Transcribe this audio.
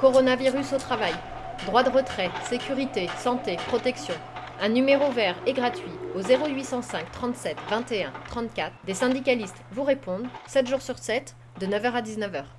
Coronavirus au travail. Droit de retrait, sécurité, santé, protection. Un numéro vert et gratuit au 0805 37 21 34. Des syndicalistes vous répondent 7 jours sur 7 de 9h à 19h.